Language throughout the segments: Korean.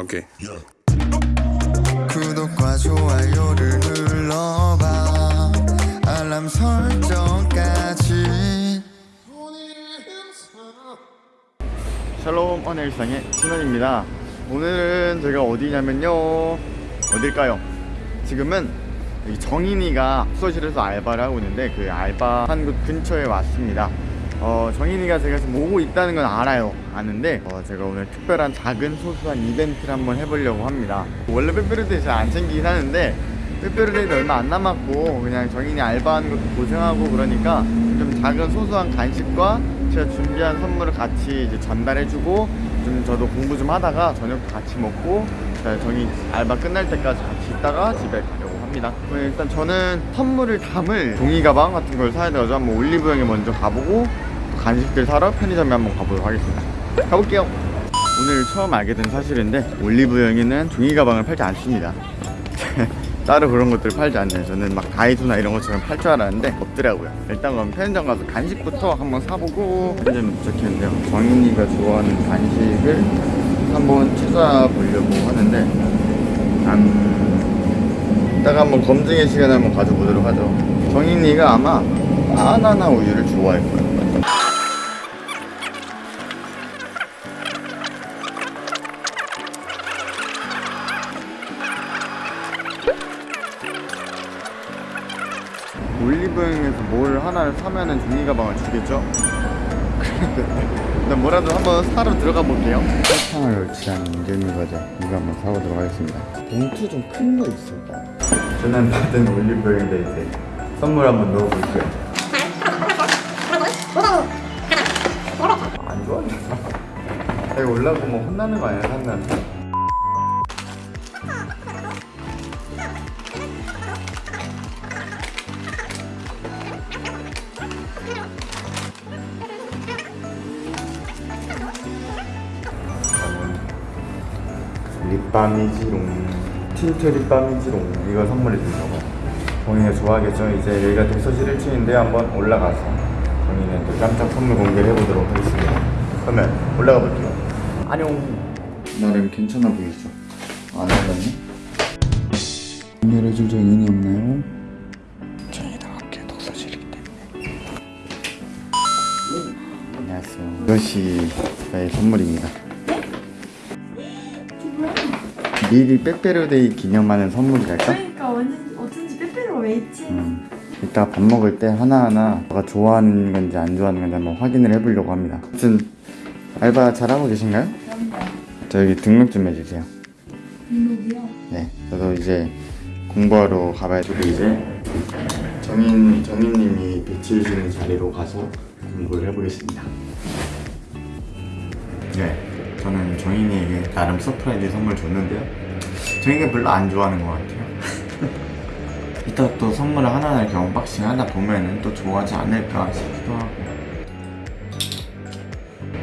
오케이. 구독과 좋아요를 눌러봐. 알람 설정까지. 샬롬 언의 일상의 신원입니다. 오늘은 제가 어디냐면요. 어딜까요? 지금은 여기 정인이가 숙소실에서 알바를 하고 있는데 그 알바한 곳 근처에 왔습니다 어, 정인이가 제가 지금 오고 있다는 건 알아요. 아는데 어, 제가 오늘 특별한 작은 소소한 이벤트를 한번 해보려고 합니다. 원래 빼빼로데이 잘 안 챙기긴 하는데 빼빼로데이도 얼마 안 남았고 그냥 정인이 알바하는 것도 고생하고 그러니까 좀 작은 소소한 간식과 제가 준비한 선물을 같이 이제 전달해주고 좀 저도 공부 좀 하다가 저녁도 같이 먹고 자, 정이 알바 끝날 때까지 같이 있다가 집에 가려고 합니다. 일단 저는 선물을 담을 종이 가방 같은 걸 사야 돼가지고 한번 올리브영에 먼저 가보고 또 간식들 사러 편의점에 한번 가보도록 하겠습니다. 가볼게요. 오늘 처음 알게 된 사실인데 올리브영에는 종이 가방을 팔지 않습니다. 따로 그런 것들을 팔지 않네요. 저는 막 다이소나 이런 것처럼 팔 줄 알았는데 없더라고요. 일단 그럼 편의점 가서 간식부터 한번 사보고 편의점 도착했는데요. 정인이가 좋아하는 간식을 한번 찾아보려고 하는데 음, 이따가 한번 검증의 시간을 한번 가져보도록 하죠. 정인이가 아마 바나나 우유를 좋아할 거예요 올리브영에서 뭘 하나를 사면은 종이 가방을 주겠죠? 일단 뭐라도 한번 사러 들어가 볼게요. 설탕을 열치한 인절미 과자 이거 한번 사보도록 하겠습니다. 봉투 좀 큰 거 있을까? 저는 받은 올리브영인데 이제 선물 한번 넣어볼게요. 안 좋아하겠다 이거 올라고 뭐 혼나는 거 아니야 산나한 립밤이지롱 틴트 립밤이지롱 이거 선물해 주려고. 본인이 좋아하겠죠? 이제 여기가 독서실 1층인데 한번 올라가서 본인의 또 깜짝 선물 공개를 해보도록 하겠습니다. 그러면 올라가 볼게요. 안녕. 나름 괜찮아 보이죠? 안 올랐네? 열어줄 정인이 없나요? 정인이랑 함께 독서실이기 때문에. 안녕하세요. 이것이 저의 선물입니다 미리 빼빼로데이 기념하는 선물이랄까? 그러니까 완전 어쩐지 빼빼로가 왜 있지? 음, 이따 밥 먹을 때 하나하나 뭐가 좋아하는 건지 안 좋아하는 건지 한번 확인을 해보려고 합니다 아무튼 알바 잘하고 계신가요? 그럼요. 저 여기 등록 좀 해주세요 등록이요? 네 저도 이제 공부하러 가봐야 되고 이제 정인, 정인님이 배치해주는 자리로 가서 공부를 해보겠습니다 네 저는 정인이에게 나름 서프라이즈 선물 줬는데요. 정인이가 별로 안 좋아하는 것 같아요. 이따 또 선물을 하나하나 이렇게 언박싱 하다 보면은 또 좋아하지 않을까 싶기도 하고.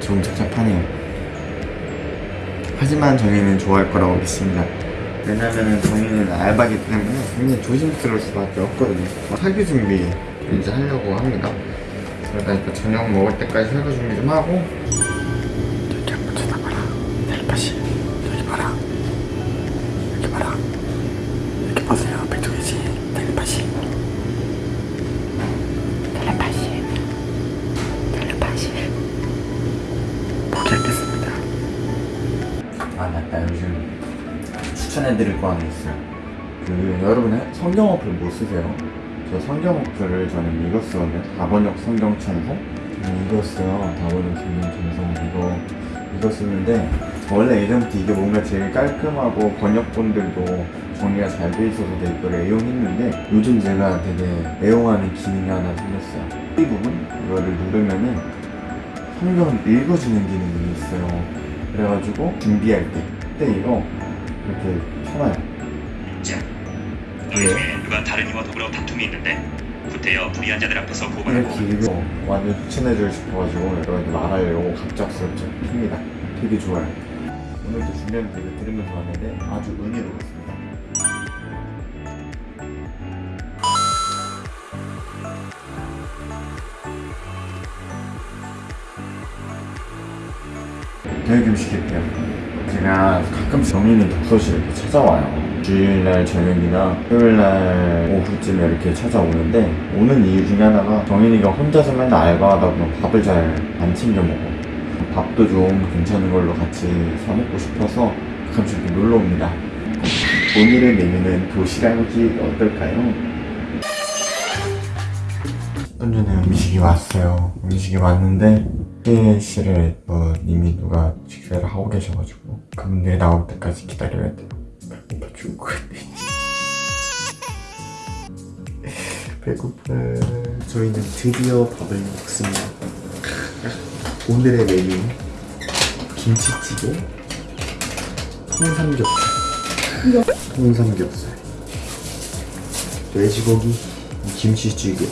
좀 착잡하네요. 하지만 정인이는 좋아할 거라고 믿습니다. 왜냐면은 정인이는 알바기 때문에 굉장히 조심스러울 수밖에 없거든요. 설교 준비 이제 하려고 합니다. 이따 저녁 먹을 때까지 설교 준비 좀 하고 아 맞다 요즘 추천해드릴 거 하나 있어요. 그 여러분 성경 어플 못 쓰세요? 저 성경 어플을 저는 이거 쓰거든요 다번역 성경 이거 써요. 다번역 성경 찬송 이거 쓰는데 원래 예전부터 이게 뭔가 제일 깔끔하고 번역본들도 정리가 잘 돼 있어서 되게 이걸 애용했는데 요즘 제가 되게 애용하는 기능이 하나 생겼어요. 이 부분 이거를 누르면은 성경을 읽어주는 기능이 있어요 그래가지고 준비할 때 그때 이거 이렇게 켜놔요. 자, 중에 누가 다른 이와 더불어 다툼이 있는데 구태여 불의한 자들 앞에서 고발하고. 읽어 완전 추천해주고 싶어가지고 여러분들 말하려고 갑작스럽게 킵니다. 되게 좋아요. 오늘도 준비하면서 이거 들으면서 왔는데 아주 은혜로웠습니다 교육 음식일게요. 제가 가끔씩 정인이 독서실 이렇게 찾아와요. 주일날 저녁이나 토요일날 오후쯤에 이렇게 찾아오는데 오는 이유 중에 하나가 정인이가 혼자서 맨날 알바하다 보면 밥을 잘 안 챙겨 먹어. 밥도 좀 괜찮은 걸로 같이 사 먹고 싶어서 가끔씩 이렇게 놀러 옵니다. 오늘의 메뉴는 도시락이 어떨까요? 좀 전에 음식이 왔어요. 음식이 왔는데 회의실에 뭐 이미 누가 식사를 하고 계셔가지고 그분들이 나올 때까지 기다려야 돼요. 배고파 죽을 것 같아. 배고파. 저희는 드디어 밥을 먹습니다. 오늘의 메뉴 김치찌개, 통삼겹살, 통삼겹살, 돼지고기, 김치찌개,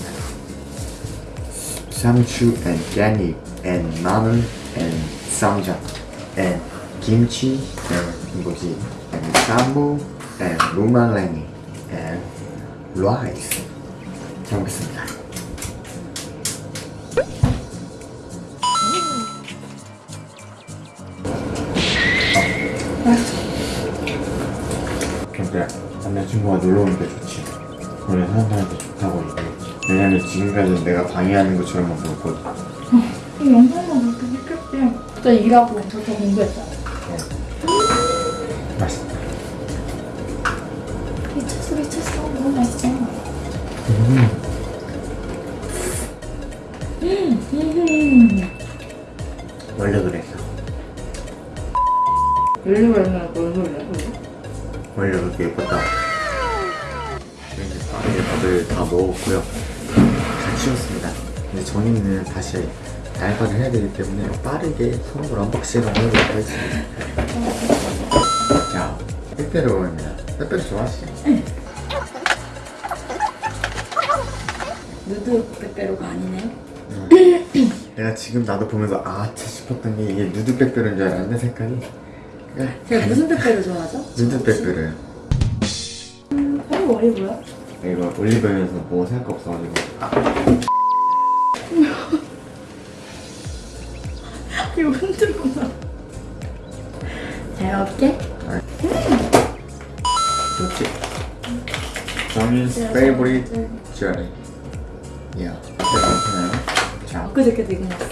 상추 and 깻잎 and 마늘 and 쌈장 and 김치 and 뭐지 and 쌈무 and 루말랭이 and rice 잘 먹겠습니다. 근데 남자친구가 놀러 오니까 좋지. 원래 사람들한테 좋다고 얘기했지. 왜냐면 지금까지 내가 방해하는 것처럼 먹었거든. 이 영상만 그렇게 느꼈대요. 저 일하고 저도 공부했잖아요. 맛있다. 미쳤어 미쳤어 너무 맛있어. 원래 그랬어. 원래 그렇게 예뻤다. 이제 밥을 다 먹었고요. 다 치웠습니다. 근데 저희는 다시 알바를 해야 되기 때문에 빠르게 서로 언박싱을 해보도록 하겠습니다. 자, 빼빼로입니다. 빼빼로 좋아하시죠? 누드 빼빼로가 아니네. 내가 지금 나도 보면서 아차 싶었던 게 이게 누드 빼빼로인 줄 알았는데 색깔이 제가 무슨 빼빼로 좋아하죠? 누드 빼빼로예요. 바로 올리브요? 이거 올리브영에서 뭐 살 거 없어가지고 아, 이거 흔들구나. 잘 먹게. 좋지. 정인's favorite jelly. 야, 괜찮아요? 자, 엊그저께도 이거 먹었어.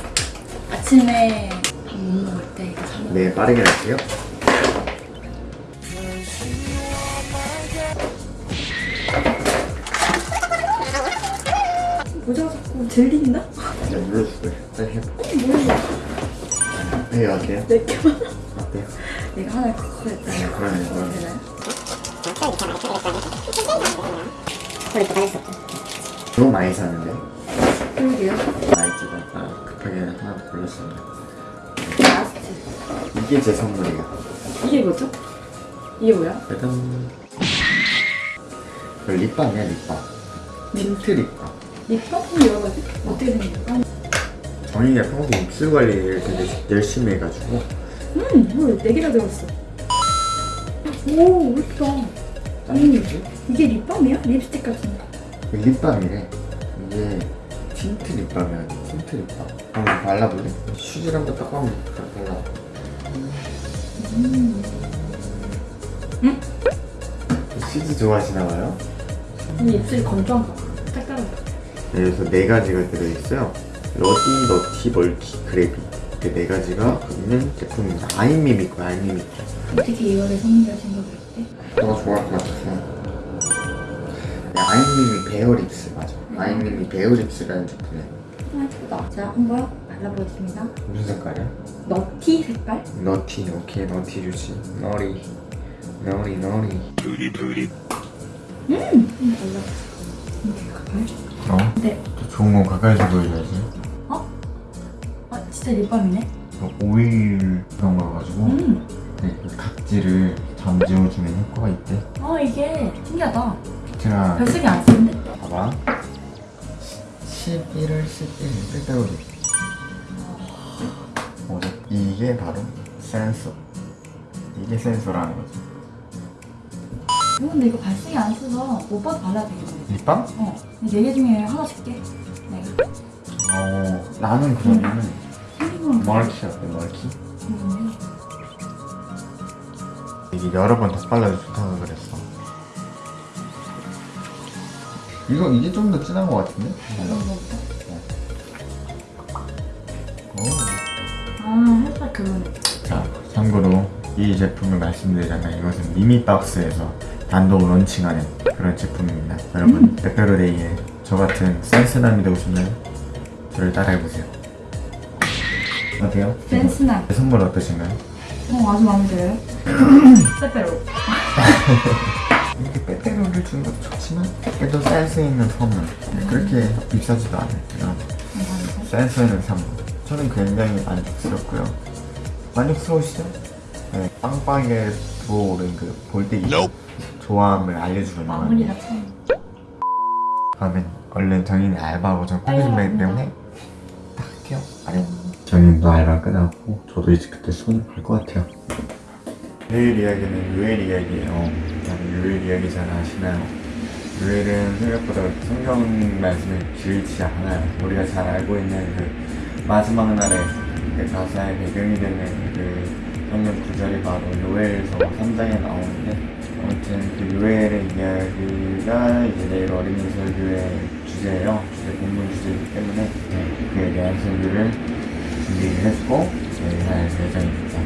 아침에 밥 못 먹을 때 이거 사 먹어. 네 빠르게 할게요. 모자가 자꾸 들린다? 네, 눌러주고요. 빨리 해봐. 뭐야? 네, 어때요? 몇 개만. 어때요? 내가 하나 그거 했다. 네, 그러네, 그러네. 너무 많이 사는데? 그러게요. 많이 찍어. 아, 급하게 하나 골랐습니다. 라스트. 이게 제 선물이에요. 이게 뭐죠? 이게 뭐야? 짜잔. 이거 립밤이야, 립밤. 틴트 립밤. 립밤이 여러 가지? 어떻게 거야? 정인이가 평소에 입술 관리를 되게 열심히 해가지고 음, 뭘, 네 개나 들었어. 오, 예쁘다. 짠지 이게 립밤이야? 립스틱 같은 거. 립밤이래. 이게 틴트 립밤이야. 틴트 립밤. 한번 발라볼래? 슈즈를 한번 딱 한번 발라. 음. 슈즈 좋아하시나 봐요? 이 입술이 건조한가 봐. 색깔은. 여기서 네 가지가 들어있어요. 러디, 너티, 멀티, 그래비. 이렇게 네 가지가 있는 제품입니다. 아이미미 거, 아이미미 거. 어떻게 이거를 선물하신 거 그랬대? 너가 좋아할 것 같아서. 네, 아이미미 베어 립스 맞아. 아이미미 베어 립스라는 제품이야. 아, 예쁘다. 자, 한번 발라보겠습니다. 무슨 색깔이야? 너티 색깔? 너티, 오케이, 너티 좋지. 너리, 너리, 너리. 음, 한번 발라보자. 이렇게 가까이? 어? 네. 더 좋은 건 가까이서 보여줘야지. 아, 진짜 립밤이네? 저 오일 그런 거 가지고 음. 네, 그 각질을 잠재워주는 효과가 있대. 아, 이게 신기하다. 제가 별색이 안 쓰는데? 봐봐. 11월 11일 빼빼로리. 어, 이게 바로 센서. 이게 센서라는 거지. 어, 근데 이거 발색이 안 써서 오빠도 발라야 되겠네. 립밤? 어, 네 개 중에 하나 줄게. 내가. 어, 나는 그러면은 생긴 음. 멀키 어때 멀키? 이게 여러 번더 발라도 좋다고 그랬어 이거 이게 좀 더 진한 것 같은데? 오. 아 살짝 그러네. 자, 참고로 이 제품을 말씀드리자면 이것은 미미박스에서 단독 런칭하는 그런 제품입니다. 여러분, 페페로데이에 저 같은 센스남이도 오시면 저를 따라해보세요. 어때요? 센스남. 제 선물 어떠신가요? 어 아주 마음에 들어요. 빼빼로. 이렇게 빼빼로를 주는 것도 좋지만 그래도 센스 있는 선물 네, 그렇게 비싸지도 않아요. 그냥 센스 있는 선물 저는 굉장히 만족스럽고요. 만족스러우시죠? 네, 빵빵하게 부어오른 그 볼때기 조함을 알려주는 마무리가 거예요. 참. 그러면 얼른 정인이 알바하고 저 콜리 준비하기 때문에 딱 할게요. 아 래. 정인도 알바 끝나고 저도 이제 그때 손을 볼 것 같아요. 내일 이야기는 요엘 이야기예요. 요엘 이야기 잘 아시나요? 요엘은 생각보다 성경 말씀이 길지 않아요. 우리가 잘 알고 있는 그 마지막 날에 그 가사의 배경이 되는 그 성경 구절이 바로 요엘서 3장에 나오는데 아무튼 그 요엘의 이야기가 이제 내일 어린이 설교의 주제예요. 주제 본문 주제이기 때문에 네, 그에 대한 설교를 준비를 했고 네, 할 예정입니다.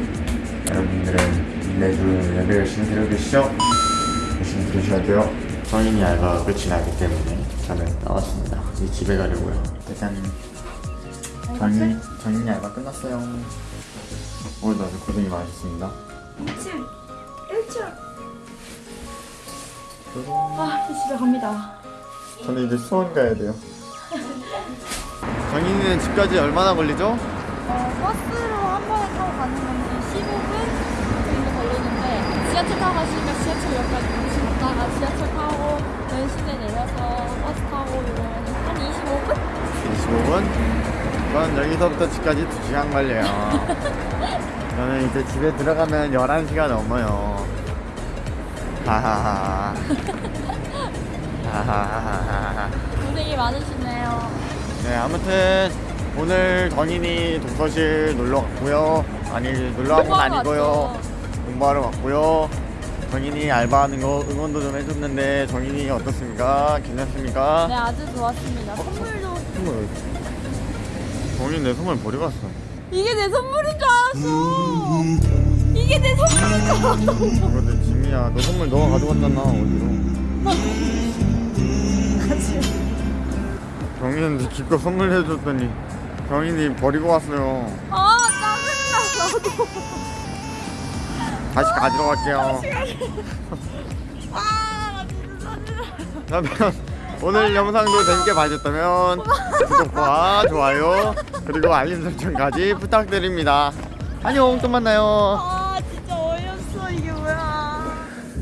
여러분들은 매주 예배 열심히 계시죠? 열심히 들으셔야 돼요. 성인이 알바 끝이 나기 때문에 저는 나왔습니다. 이제 집에 가려고요. 일단 정인 정인이 알바 끝났어요. 오늘도 아주 고생이 많으셨습니다. 일칠. 일칠. 아 이제 집에 갑니다. 저는 이제 수원 가야 돼요. 정인이는 집까지 얼마나 걸리죠? 어, 버스로 한 번에 타고 가는 건데 15분 정도 걸리는데 지하철 타고 가시니까 지하철역까지 오시다가 지하철 타고 연신에 내려서 버스 타고 이러면 한 25분? 25분? 그건 여기서부터 집까지 2시간 걸려요. 저는 이제 집에 들어가면 11시가 넘어요. 하하하. 하하하하. 고생이 많으시네요. 네, 아무튼 오늘 정인이 독서실 놀러 갔고요. 아니, 놀러 간건 공부하러 아니고요. 공부하러 갔고요. 정인이 알바하는 거 응원도 좀 해줬는데 정인이 어떻습니까? 괜찮습니까? 네, 아주 좋았습니다. 선물도 선물. 정인 내 선물 버리고 갔어. 이게 내 선물인 줄 알았어. 이게 내 선물인 줄 알았어. 이거 내 짐이야. 너 선물 너가 가져갔잖아 어디로? 정인한테 기껏 선물해줬더니 정인이 버리고 왔어요. 아, 짜증나. 나도. 다시 가지러 갈게요. 아, 나 진짜 짜증나. 그러면 오늘 영상도 재밌게 봐주셨다면 구독과 좋아요 그리고 알림 설정까지 부탁드립니다. 안녕 또 만나요. 아, 진짜 어이없어. 이게 뭐야.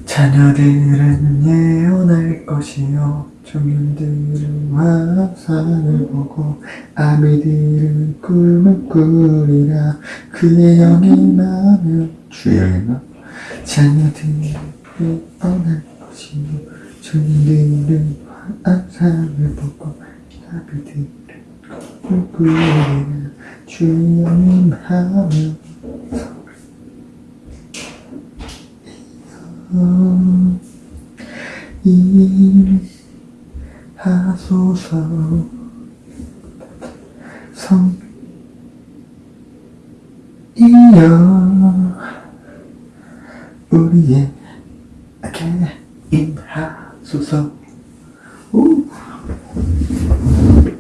자녀들은 예언할 것이요 종인들은 화상을 보고 아비들은 꿈을 꾸리라. 그의 영이 나면 주여나 자녀들은 예언할 것이요. 종인들은 화상을 보고 아비들은 꿈을 꾸리라. 영이 나면 일 하소서. 성이여 우리에